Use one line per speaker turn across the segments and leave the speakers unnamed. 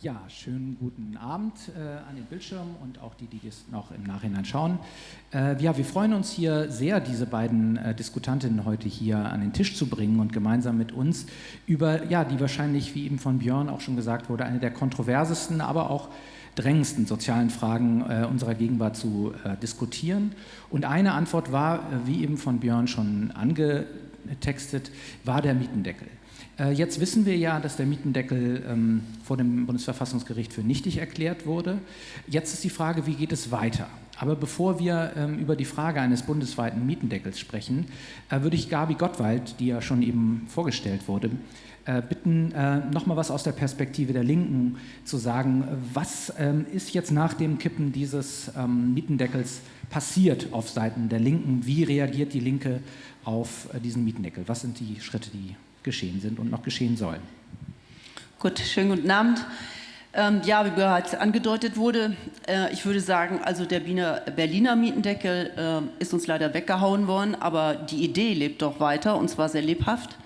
Ja, schönen guten Abend äh, an den Bildschirmen und auch die, die das noch im Nachhinein schauen. Äh, ja, wir freuen uns hier sehr, diese beiden äh, Diskutantinnen heute hier an den Tisch zu bringen und gemeinsam mit uns über, ja, die wahrscheinlich, wie eben von Björn auch schon gesagt wurde, eine der kontroversesten, aber auch drängendsten sozialen Fragen äh, unserer Gegenwart zu äh, diskutieren. Und eine Antwort war, äh, wie eben von Björn schon angetextet, war der Mietendeckel. Äh, jetzt wissen wir ja, dass der Mietendeckel ähm, vor dem Bundesverfassungsgericht für nichtig erklärt wurde. Jetzt ist die Frage, wie geht es weiter? Aber bevor wir ähm, über die Frage eines bundesweiten Mietendeckels sprechen, äh, würde ich Gabi Gottwald, die ja schon eben vorgestellt wurde, äh, bitten, äh, nochmal was aus der Perspektive der Linken zu sagen. Was ähm, ist jetzt nach dem Kippen dieses ähm, Mietendeckels passiert auf Seiten der Linken? Wie reagiert die Linke auf äh, diesen Mietendeckel? Was sind die Schritte, die geschehen sind und noch geschehen sollen.
Gut, schönen guten Abend. Ähm, ja, wie bereits angedeutet wurde, äh, ich würde sagen, also der Berliner, Berliner Mietendeckel äh, ist uns leider weggehauen worden, aber die Idee lebt doch weiter und zwar sehr lebhaft.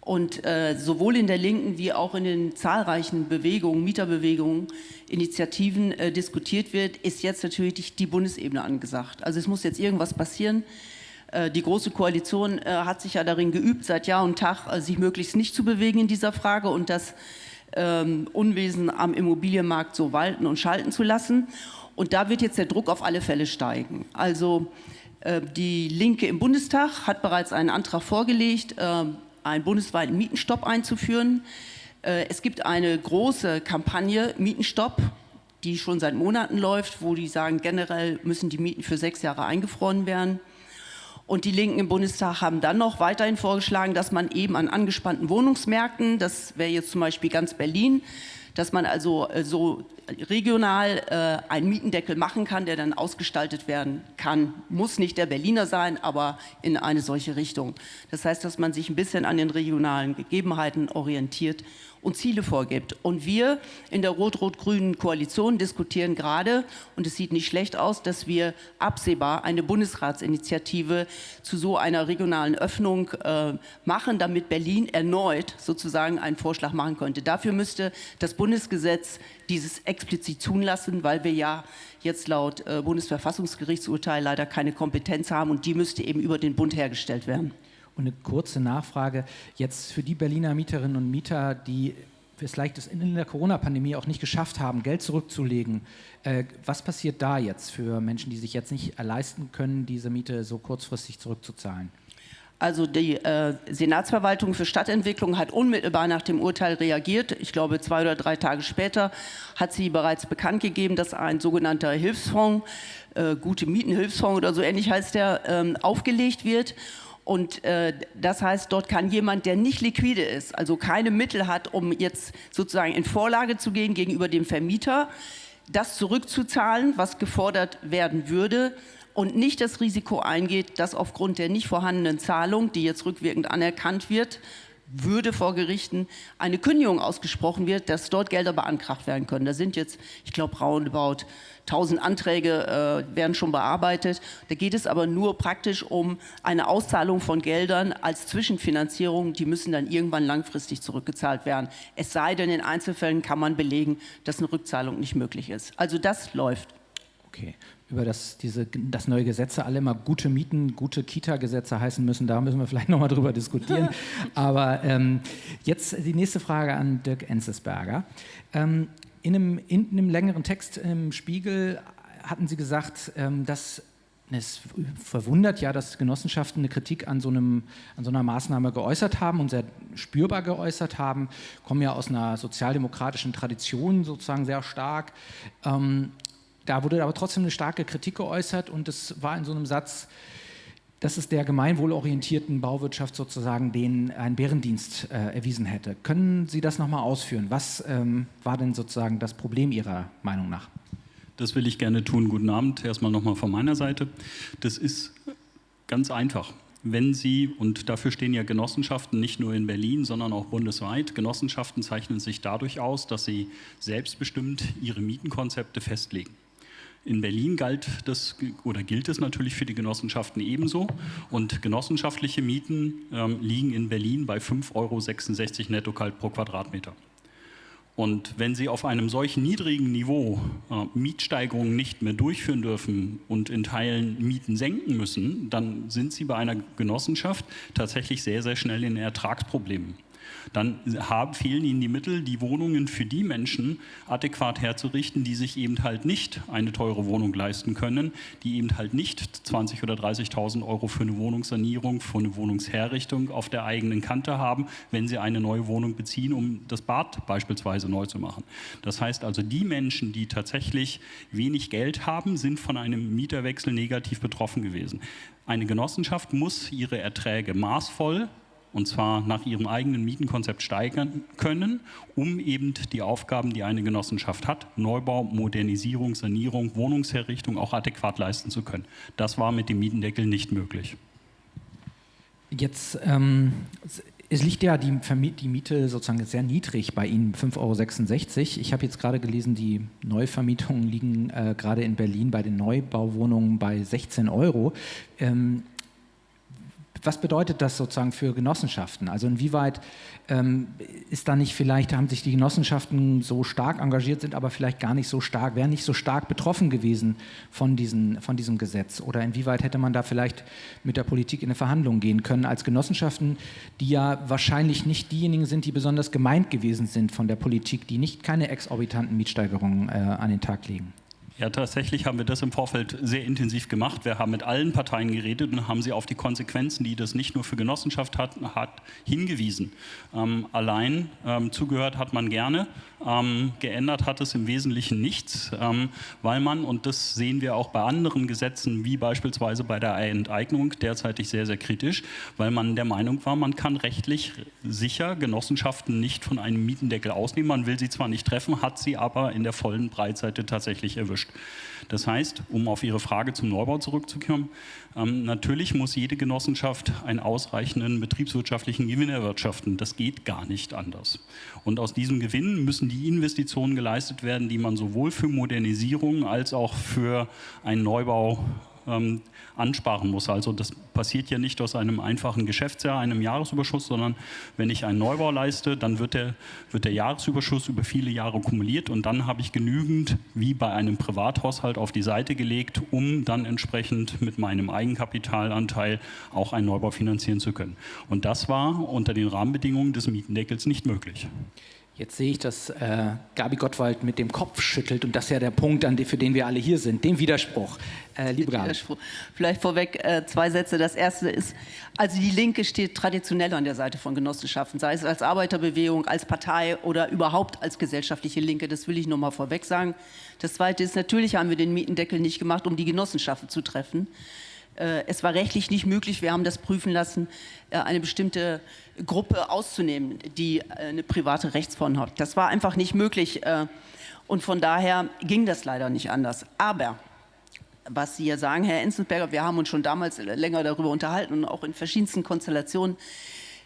Und äh, sowohl in der Linken wie auch in den zahlreichen Bewegungen, Mieterbewegungen, Initiativen äh, diskutiert wird, ist jetzt natürlich die Bundesebene angesagt. Also es muss jetzt irgendwas passieren. Äh, die Große Koalition äh, hat sich ja darin geübt, seit Jahr und Tag äh, sich möglichst nicht zu bewegen in dieser Frage und das ähm, Unwesen am Immobilienmarkt so walten und schalten zu lassen. Und da wird jetzt der Druck auf alle Fälle steigen. Also die Linke im Bundestag hat bereits einen Antrag vorgelegt, einen bundesweiten Mietenstopp einzuführen. Es gibt eine große Kampagne Mietenstopp, die schon seit Monaten läuft, wo die sagen, generell müssen die Mieten für sechs Jahre eingefroren werden. Und die Linken im Bundestag haben dann noch weiterhin vorgeschlagen, dass man eben an angespannten Wohnungsmärkten, das wäre jetzt zum Beispiel ganz Berlin, dass man also äh, so regional äh, einen Mietendeckel machen kann, der dann ausgestaltet werden kann. Muss nicht der Berliner sein, aber in eine solche Richtung. Das heißt, dass man sich ein bisschen an den regionalen Gegebenheiten orientiert und Ziele vorgibt. Und wir in der rot-rot-grünen Koalition diskutieren gerade, und es sieht nicht schlecht aus, dass wir absehbar eine Bundesratsinitiative zu so einer regionalen Öffnung äh, machen, damit Berlin erneut sozusagen einen Vorschlag machen könnte. Dafür müsste das Bundesgesetz dieses explizit zulassen, weil wir ja jetzt laut äh, Bundesverfassungsgerichtsurteil leider keine Kompetenz haben und die müsste eben über den Bund hergestellt werden.
Und eine kurze Nachfrage jetzt für die Berliner Mieterinnen und Mieter, die vielleicht es in der Corona-Pandemie auch nicht geschafft haben, Geld zurückzulegen. Äh, was passiert da jetzt für Menschen, die sich jetzt nicht leisten können, diese Miete so kurzfristig zurückzuzahlen?
Also die äh, Senatsverwaltung für Stadtentwicklung hat unmittelbar nach dem Urteil reagiert. Ich glaube, zwei oder drei Tage später hat sie bereits bekannt gegeben, dass ein sogenannter Hilfsfonds, äh, Gute Mietenhilfsfonds oder so ähnlich heißt der, ähm, aufgelegt wird. Und äh, das heißt, dort kann jemand, der nicht liquide ist, also keine Mittel hat, um jetzt sozusagen in Vorlage zu gehen gegenüber dem Vermieter, das zurückzuzahlen, was gefordert werden würde und nicht das Risiko eingeht, dass aufgrund der nicht vorhandenen Zahlung, die jetzt rückwirkend anerkannt wird, würde vor Gerichten eine Kündigung ausgesprochen wird, dass dort Gelder beantragt werden können. Da sind jetzt, ich glaube, roundabout 1000 Anträge äh, werden schon bearbeitet. Da geht es aber nur praktisch um eine Auszahlung von Geldern als Zwischenfinanzierung. Die müssen dann irgendwann langfristig zurückgezahlt werden. Es sei denn, in Einzelfällen kann man belegen, dass eine Rückzahlung nicht möglich ist. Also das läuft.
Okay, über das, diese, das neue Gesetze alle immer gute Mieten, gute Kita-Gesetze heißen müssen. Da müssen wir vielleicht nochmal drüber diskutieren. Aber ähm, jetzt die nächste Frage an Dirk Enzesberger. Ähm, in, einem, in einem längeren Text im Spiegel hatten Sie gesagt, ähm, dass es verwundert ja, dass Genossenschaften eine Kritik an so, einem, an so einer Maßnahme geäußert haben und sehr spürbar geäußert haben, kommen ja aus einer sozialdemokratischen Tradition sozusagen sehr stark. Ähm, da wurde aber trotzdem eine starke Kritik geäußert und es war in so einem Satz, dass es der gemeinwohlorientierten Bauwirtschaft sozusagen den einen Bärendienst äh, erwiesen hätte. Können Sie das nochmal ausführen? Was ähm, war denn sozusagen das Problem Ihrer Meinung nach?
Das will ich gerne tun. Guten Abend, erstmal nochmal von meiner Seite. Das ist ganz einfach. Wenn Sie, und dafür stehen ja Genossenschaften nicht nur in Berlin, sondern auch bundesweit, Genossenschaften zeichnen sich dadurch aus, dass sie selbstbestimmt ihre Mietenkonzepte festlegen. In Berlin galt das oder gilt es natürlich für die Genossenschaften ebenso. Und genossenschaftliche Mieten ähm, liegen in Berlin bei 5,66 Euro netto kalt pro Quadratmeter. Und wenn Sie auf einem solch niedrigen Niveau äh, Mietsteigerungen nicht mehr durchführen dürfen und in Teilen Mieten senken müssen, dann sind Sie bei einer Genossenschaft tatsächlich sehr, sehr schnell in Ertragsproblemen dann haben, fehlen ihnen die Mittel, die Wohnungen für die Menschen adäquat herzurichten, die sich eben halt nicht eine teure Wohnung leisten können, die eben halt nicht 20.000 oder 30.000 Euro für eine Wohnungssanierung, für eine Wohnungsherrichtung auf der eigenen Kante haben, wenn sie eine neue Wohnung beziehen, um das Bad beispielsweise neu zu machen. Das heißt also, die Menschen, die tatsächlich wenig Geld haben, sind von einem Mieterwechsel negativ betroffen gewesen. Eine Genossenschaft muss ihre Erträge maßvoll und zwar nach ihrem eigenen Mietenkonzept steigern können, um eben die Aufgaben, die eine Genossenschaft hat, Neubau, Modernisierung, Sanierung, Wohnungsherrichtung auch adäquat leisten zu können. Das war mit dem Mietendeckel nicht möglich.
Jetzt ähm, es liegt ja die, die, Miete sozusagen sehr niedrig bei Ihnen, 5,66 Euro. Ich habe jetzt gerade gelesen, die Neuvermietungen liegen äh, gerade in Berlin bei den Neubauwohnungen bei 16 Euro. Ähm, was bedeutet das sozusagen für Genossenschaften? Also inwieweit ähm, ist da nicht vielleicht, haben sich die Genossenschaften so stark engagiert, sind aber vielleicht gar nicht so stark, wären nicht so stark betroffen gewesen von, diesen, von diesem Gesetz? Oder inwieweit hätte man da vielleicht mit der Politik in eine Verhandlung gehen können als Genossenschaften, die ja wahrscheinlich nicht diejenigen sind, die besonders gemeint gewesen sind von der Politik, die nicht keine exorbitanten Mietsteigerungen äh, an den Tag legen?
Ja, tatsächlich haben wir das im Vorfeld sehr intensiv gemacht. Wir haben mit allen Parteien geredet und haben sie auf die Konsequenzen, die das nicht nur für Genossenschaft hat, hat hingewiesen. Ähm, allein ähm, zugehört hat man gerne, ähm, geändert hat es im Wesentlichen nichts, ähm, weil man, und das sehen wir auch bei anderen Gesetzen, wie beispielsweise bei der Enteignung, derzeitig sehr, sehr kritisch, weil man der Meinung war, man kann rechtlich sicher Genossenschaften nicht von einem Mietendeckel ausnehmen. Man will sie zwar nicht treffen, hat sie aber in der vollen Breitseite tatsächlich erwischt. Das heißt, um auf Ihre Frage zum Neubau zurückzukommen, ähm, natürlich muss jede Genossenschaft einen ausreichenden betriebswirtschaftlichen Gewinn erwirtschaften. Das geht gar nicht anders. Und aus diesem Gewinn müssen die Investitionen geleistet werden, die man sowohl für Modernisierung als auch für einen Neubau ähm, ansparen muss. Also das passiert ja nicht aus einem einfachen Geschäftsjahr, einem Jahresüberschuss, sondern wenn ich einen Neubau leiste, dann wird der, wird der Jahresüberschuss über viele Jahre kumuliert und dann habe ich genügend, wie bei einem Privathaushalt, auf die Seite gelegt, um dann entsprechend mit meinem Eigenkapitalanteil auch einen Neubau finanzieren zu können. Und das war unter den Rahmenbedingungen des Mietendeckels nicht möglich.
Jetzt sehe ich, dass äh, Gabi Gottwald mit dem Kopf schüttelt und das ist ja der Punkt, an, für den wir alle hier sind, den Widerspruch. Äh, liebe Gabi.
Vielleicht vorweg äh, zwei Sätze. Das erste ist, also die Linke steht traditionell an der Seite von Genossenschaften, sei es als Arbeiterbewegung, als Partei oder überhaupt als gesellschaftliche Linke. Das will ich nur mal vorweg sagen. Das zweite ist, natürlich haben wir den Mietendeckel nicht gemacht, um die Genossenschaften zu treffen. Äh, es war rechtlich nicht möglich, wir haben das prüfen lassen, äh, eine bestimmte Gruppe auszunehmen, die äh, eine private Rechtsform hat. Das war einfach nicht möglich und von daher ging das leider nicht anders. Aber was Sie ja sagen, Herr Enzensberger, wir haben uns schon damals länger darüber unterhalten und auch in verschiedensten Konstellationen,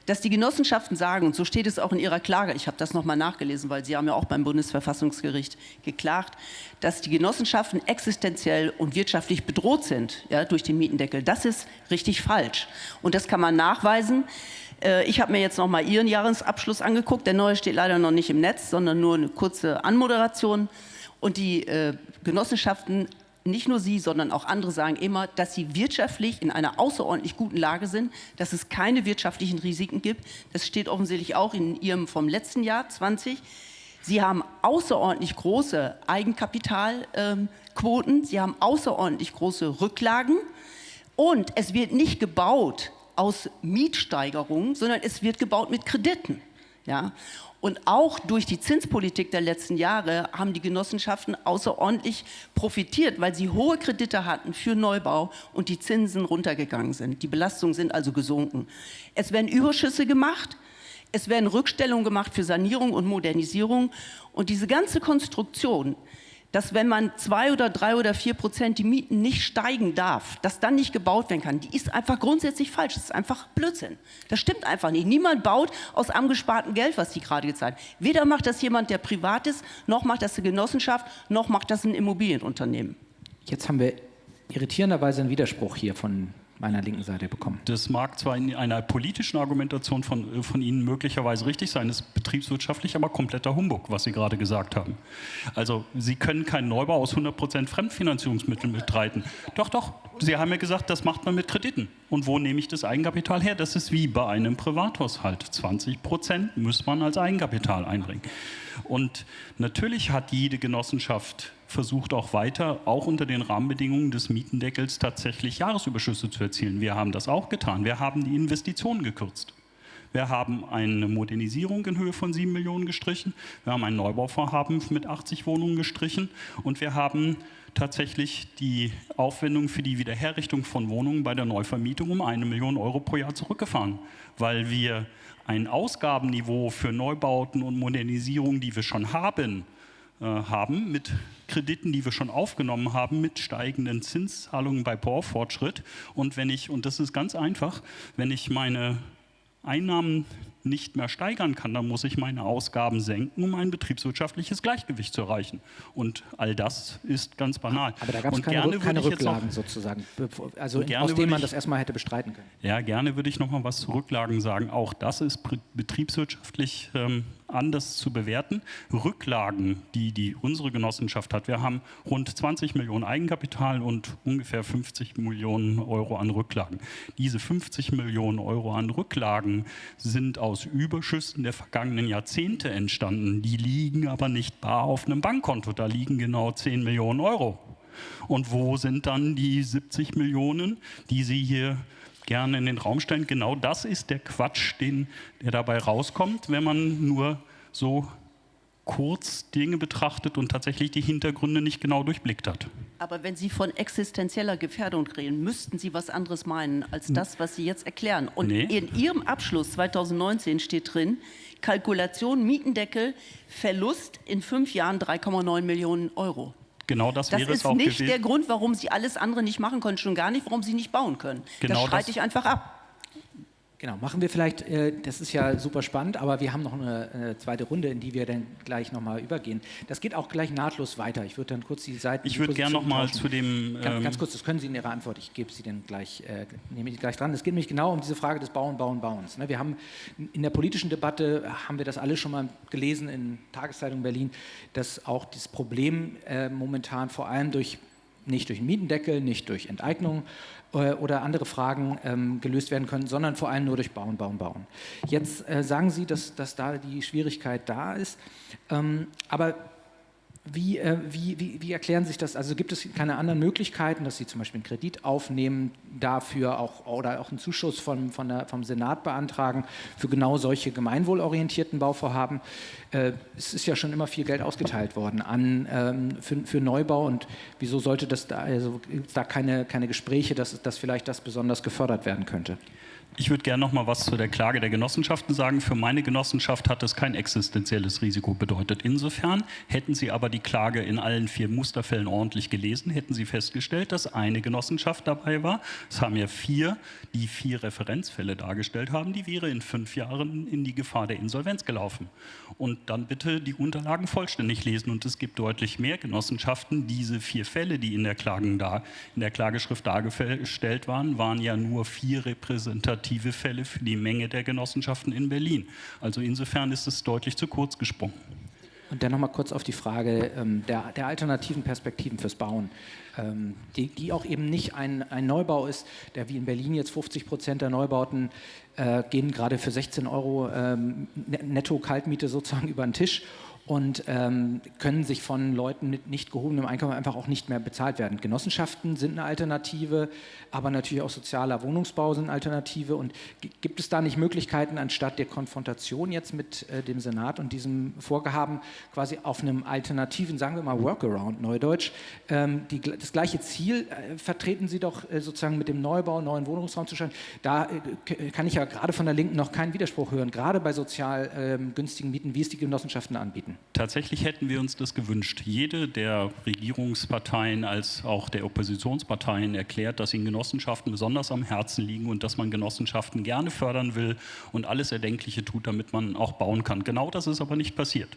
dass die Genossenschaften sagen, und so steht es auch in ihrer Klage, ich habe das nochmal nachgelesen, weil Sie haben ja auch beim Bundesverfassungsgericht geklagt, dass die Genossenschaften existenziell und wirtschaftlich bedroht sind ja, durch den Mietendeckel. Das ist richtig falsch. Und das kann man nachweisen. Äh, ich habe mir jetzt nochmal Ihren Jahresabschluss angeguckt. Der neue steht leider noch nicht im Netz, sondern nur eine kurze Anmoderation. Und die äh, Genossenschaften nicht nur Sie, sondern auch andere sagen immer, dass sie wirtschaftlich in einer außerordentlich guten Lage sind, dass es keine wirtschaftlichen Risiken gibt. Das steht offensichtlich auch in Ihrem vom letzten Jahr 20. Sie haben außerordentlich große Eigenkapitalquoten, ähm, Sie haben außerordentlich große Rücklagen und es wird nicht gebaut aus Mietsteigerungen, sondern es wird gebaut mit Krediten. Ja? Und auch durch die Zinspolitik der letzten Jahre haben die Genossenschaften außerordentlich profitiert, weil sie hohe Kredite hatten für Neubau und die Zinsen runtergegangen sind. Die Belastungen sind also gesunken. Es werden Überschüsse gemacht, es werden Rückstellungen gemacht für Sanierung und Modernisierung. Und diese ganze Konstruktion dass wenn man zwei oder drei oder vier Prozent die Mieten nicht steigen darf, dass dann nicht gebaut werden kann, die ist einfach grundsätzlich falsch. Das ist einfach Blödsinn. Das stimmt einfach nicht. Niemand baut aus angespartem Geld, was die gerade gezeigt Weder macht das jemand, der privat ist, noch macht das eine Genossenschaft, noch macht das ein Immobilienunternehmen.
Jetzt haben wir irritierenderweise einen Widerspruch hier von meiner linken Seite bekommen.
Das mag zwar in einer politischen Argumentation von, von Ihnen möglicherweise richtig sein, ist betriebswirtschaftlich aber kompletter Humbug, was Sie gerade gesagt haben. Also Sie können keinen Neubau aus 100% Fremdfinanzierungsmitteln betreiben. Doch, doch, Sie haben ja gesagt, das macht man mit Krediten. Und wo nehme ich das Eigenkapital her? Das ist wie bei einem Privathaushalt. 20% muss man als Eigenkapital einbringen. Und natürlich hat jede Genossenschaft versucht auch weiter, auch unter den Rahmenbedingungen des Mietendeckels tatsächlich Jahresüberschüsse zu erzielen. Wir haben das auch getan. Wir haben die Investitionen gekürzt. Wir haben eine Modernisierung in Höhe von 7 Millionen gestrichen. Wir haben ein Neubauvorhaben mit 80 Wohnungen gestrichen. Und wir haben tatsächlich die Aufwendung für die Wiederherrichtung von Wohnungen bei der Neuvermietung um eine Million Euro pro Jahr zurückgefahren, weil wir ein Ausgabenniveau für Neubauten und Modernisierung, die wir schon haben, äh, haben, mit Krediten, die wir schon aufgenommen haben, mit steigenden Zinszahlungen bei Baufortschritt. Und wenn ich, und das ist ganz einfach, wenn ich meine Einnahmen nicht mehr steigern kann, dann muss ich meine Ausgaben senken, um ein betriebswirtschaftliches Gleichgewicht zu erreichen. Und all das ist ganz banal.
Aber da gab es keine, keine Rücklagen sozusagen, also aus denen man das erstmal hätte bestreiten können.
Ja, gerne würde ich noch mal was zu Rücklagen sagen. Auch das ist betriebswirtschaftlich ähm, anders zu bewerten. Rücklagen, die, die unsere Genossenschaft hat, wir haben rund 20 Millionen Eigenkapital und ungefähr 50 Millionen Euro an Rücklagen. Diese 50 Millionen Euro an Rücklagen sind aus Überschüssen der vergangenen Jahrzehnte entstanden. Die liegen aber nicht bar auf einem Bankkonto, da liegen genau 10 Millionen Euro. Und wo sind dann die 70 Millionen, die Sie hier gerne in den Raum stellen. Genau das ist der Quatsch, den, der dabei rauskommt, wenn man nur so kurz Dinge betrachtet und tatsächlich die Hintergründe nicht genau durchblickt hat.
Aber wenn Sie von existenzieller Gefährdung reden, müssten Sie was anderes meinen als hm. das, was Sie jetzt erklären. Und nee. in Ihrem Abschluss 2019 steht drin, Kalkulation Mietendeckel, Verlust in fünf Jahren 3,9 Millionen Euro.
Genau das,
das
wäre
es
auch
gewesen. Das ist nicht der Grund, warum Sie alles andere nicht machen können, schon gar nicht, warum Sie nicht bauen können. Genau das streite ich einfach ab.
Genau, machen wir vielleicht, äh, das ist ja super spannend, aber wir haben noch eine, eine zweite Runde, in die wir dann gleich nochmal übergehen. Das geht auch gleich nahtlos weiter. Ich würde dann kurz die Seiten.
Ich würde gerne nochmal zu dem.
Ganz, ähm ganz, kurz, das können Sie in Ihrer Antwort, ich gebe Sie dann gleich, äh, nehme ich gleich dran. Es geht nämlich genau um diese Frage des Bauen, Bauen, Bauens. Ne? Wir haben in der politischen Debatte, haben wir das alle schon mal gelesen in Tageszeitungen Berlin, dass auch das Problem äh, momentan vor allem durch nicht durch Mietendeckel, nicht durch Enteignung äh, oder andere Fragen ähm, gelöst werden können, sondern vor allem nur durch Bauen, Bauen, Bauen. Jetzt äh, sagen Sie, dass, dass da die Schwierigkeit da ist, ähm, aber wie, äh, wie, wie, wie, erklären sich das? Also gibt es keine anderen Möglichkeiten, dass Sie zum Beispiel einen Kredit aufnehmen, dafür auch oder auch einen Zuschuss von, von der, vom Senat beantragen für genau solche gemeinwohlorientierten Bauvorhaben? Äh, es ist ja schon immer viel Geld ausgeteilt worden an, ähm, für, für, Neubau und wieso sollte das da, also da keine, keine Gespräche, dass, dass vielleicht das besonders gefördert werden könnte?
Ich würde gerne noch mal was zu der Klage der Genossenschaften sagen. Für meine Genossenschaft hat es kein existenzielles Risiko bedeutet. Insofern hätten Sie aber die Klage in allen vier Musterfällen ordentlich gelesen, hätten Sie festgestellt, dass eine Genossenschaft dabei war. Es haben ja vier, die vier Referenzfälle dargestellt haben. Die wäre in fünf Jahren in die Gefahr der Insolvenz gelaufen. Und dann bitte die Unterlagen vollständig lesen. Und es gibt deutlich mehr Genossenschaften. Diese vier Fälle, die in der, Klagen da, in der Klageschrift dargestellt waren, waren ja nur vier repräsentative repräsentative Fälle für die Menge der Genossenschaften in Berlin. Also insofern ist es deutlich zu kurz gesprungen.
Und dann nochmal kurz auf die Frage ähm, der, der, alternativen Perspektiven fürs Bauen, ähm, die, die, auch eben nicht ein, ein, Neubau ist, der wie in Berlin jetzt 50 Prozent der Neubauten äh, gehen gerade für 16 Euro ähm, netto Kaltmiete sozusagen über den Tisch und ähm, können sich von Leuten mit nicht gehobenem Einkommen einfach auch nicht mehr bezahlt werden. Genossenschaften sind eine Alternative, aber natürlich auch sozialer Wohnungsbau sind eine Alternative. Und gibt es da nicht Möglichkeiten, anstatt der Konfrontation jetzt mit äh, dem Senat und diesem Vorgehaben quasi auf einem alternativen, sagen wir mal Workaround, Neudeutsch, ähm, die, das gleiche Ziel äh, vertreten Sie doch äh, sozusagen mit dem Neubau, neuen Wohnungsraum zu schaffen. Da äh, kann ich ja gerade von der Linken noch keinen Widerspruch hören, gerade bei sozial ähm, günstigen Mieten, wie es die Genossenschaften anbieten. Wollten?
Tatsächlich hätten wir uns das gewünscht. Jede der Regierungsparteien als auch der Oppositionsparteien erklärt, dass ihnen Genossenschaften besonders am Herzen liegen und dass man Genossenschaften gerne fördern will und alles Erdenkliche tut, damit man auch bauen kann. Genau das ist aber nicht passiert.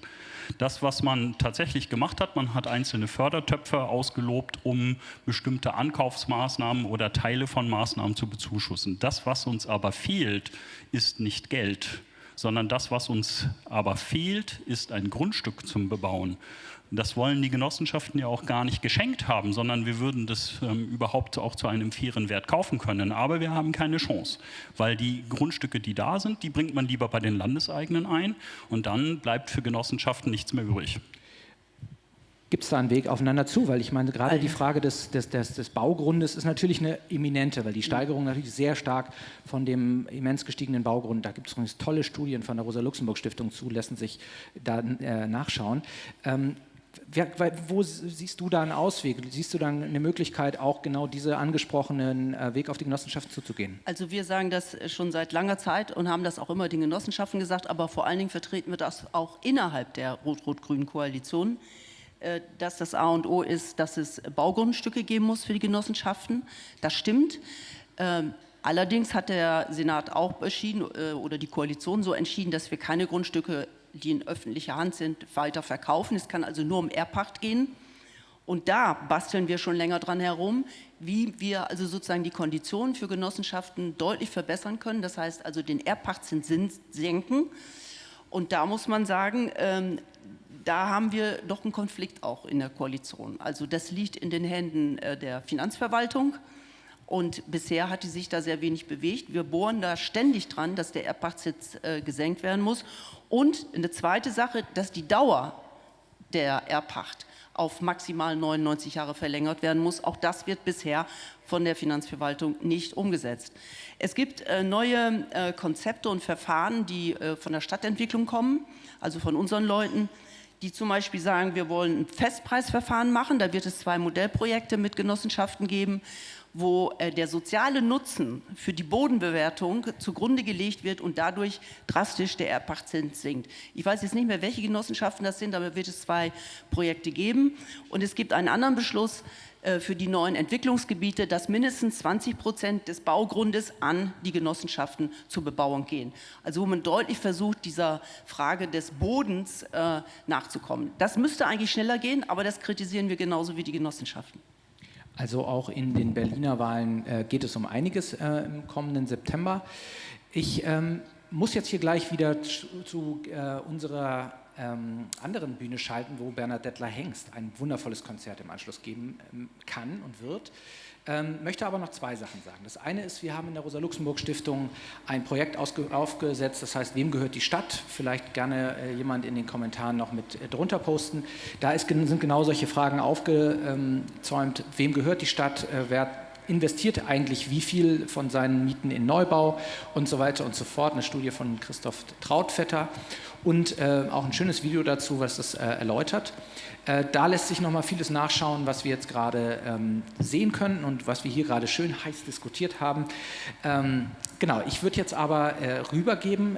Das, was man tatsächlich gemacht hat, man hat einzelne Fördertöpfe ausgelobt, um bestimmte Ankaufsmaßnahmen oder Teile von Maßnahmen zu bezuschussen. Das, was uns aber fehlt, ist nicht Geld, sondern das, was uns aber fehlt, ist ein Grundstück zum Bebauen. Das wollen die Genossenschaften ja auch gar nicht geschenkt haben, sondern wir würden das ähm, überhaupt auch zu einem fairen Wert kaufen können. Aber wir haben keine Chance, weil die Grundstücke, die da sind, die bringt man lieber bei den Landeseigenen ein und dann bleibt für Genossenschaften nichts mehr übrig.
Gibt es da einen Weg aufeinander zu? Weil ich meine, gerade die Frage des, des, des, des, Baugrundes ist natürlich eine eminente, weil die Steigerung natürlich sehr stark von dem immens gestiegenen Baugrund, da gibt es tolle Studien von der Rosa-Luxemburg-Stiftung zu, lassen sich da äh, nachschauen. Ähm, wo siehst du da einen Ausweg? Siehst du dann eine Möglichkeit, auch genau diese angesprochenen äh, Weg auf die Genossenschaften zuzugehen?
Also wir sagen das schon seit langer Zeit und haben das auch immer den Genossenschaften gesagt, aber vor allen Dingen vertreten wir das auch innerhalb der rot-rot-grünen Koalition, äh, dass das A und O ist, dass es Baugrundstücke geben muss für die Genossenschaften. Das stimmt. Ähm, allerdings hat der Senat auch entschieden äh, oder die Koalition so entschieden, dass wir keine Grundstücke die in öffentlicher Hand sind, weiter verkaufen. Es kann also nur um Erbpacht gehen. Und da basteln wir schon länger dran herum, wie wir also sozusagen die Konditionen für Genossenschaften deutlich verbessern können. Das heißt also den Erbpachtzins senken. Und da muss man sagen, ähm, da haben wir doch einen Konflikt auch in der Koalition. Also das liegt in den Händen äh, der Finanzverwaltung. Und bisher hat die sich da sehr wenig bewegt. Wir bohren da ständig dran, dass der Erbpachtsitz äh, gesenkt werden muss. Und eine zweite Sache, dass die Dauer der Erbpacht auf maximal 99 Jahre verlängert werden muss. Auch das wird bisher von der Finanzverwaltung nicht umgesetzt. Es gibt äh, neue äh, Konzepte und Verfahren, die äh, von der Stadtentwicklung kommen, also von unseren Leuten, die zum Beispiel sagen, wir wollen ein Festpreisverfahren machen. Da wird es zwei Modellprojekte mit Genossenschaften geben wo äh, der soziale Nutzen für die Bodenbewertung zugrunde gelegt wird und dadurch drastisch der Erbpachtzins sinkt. Ich weiß jetzt nicht mehr, welche Genossenschaften das sind, aber wird es zwei Projekte geben. Und es gibt einen anderen Beschluss für die neuen Entwicklungsgebiete, dass mindestens 20 Prozent des Baugrundes an die Genossenschaften zur Bebauung gehen. Also wo man deutlich versucht, dieser Frage des Bodens äh, nachzukommen. Das müsste eigentlich schneller gehen, aber das kritisieren wir genauso wie die Genossenschaften.
Also auch in den Berliner Wahlen äh, geht es um einiges äh, im kommenden September. Ich ähm, muss jetzt hier gleich wieder zu, zu äh, unserer ähm, anderen Bühne schalten, wo Bernhard Dettler Hengst ein wundervolles Konzert im Anschluss geben ähm, kann und wird. Ähm, möchte aber noch zwei Sachen sagen. Das eine ist, wir haben in der Rosa-Luxemburg-Stiftung ein Projekt aufgesetzt, das heißt, wem gehört die Stadt? Vielleicht gerne äh, jemand in den Kommentaren noch mit äh, drunter posten. Da ist, sind genau solche Fragen aufgezäumt. Wem gehört die Stadt? Äh, wer investiert eigentlich wie viel von seinen Mieten in Neubau und so weiter und so fort. Eine Studie von Christoph Trautvetter und äh, auch ein schönes Video dazu, was das äh, erläutert. Äh, da lässt sich noch mal vieles nachschauen, was wir jetzt gerade ähm, sehen können und was wir hier gerade schön heiß diskutiert haben. Ähm, genau, ich würde jetzt aber äh, rübergeben.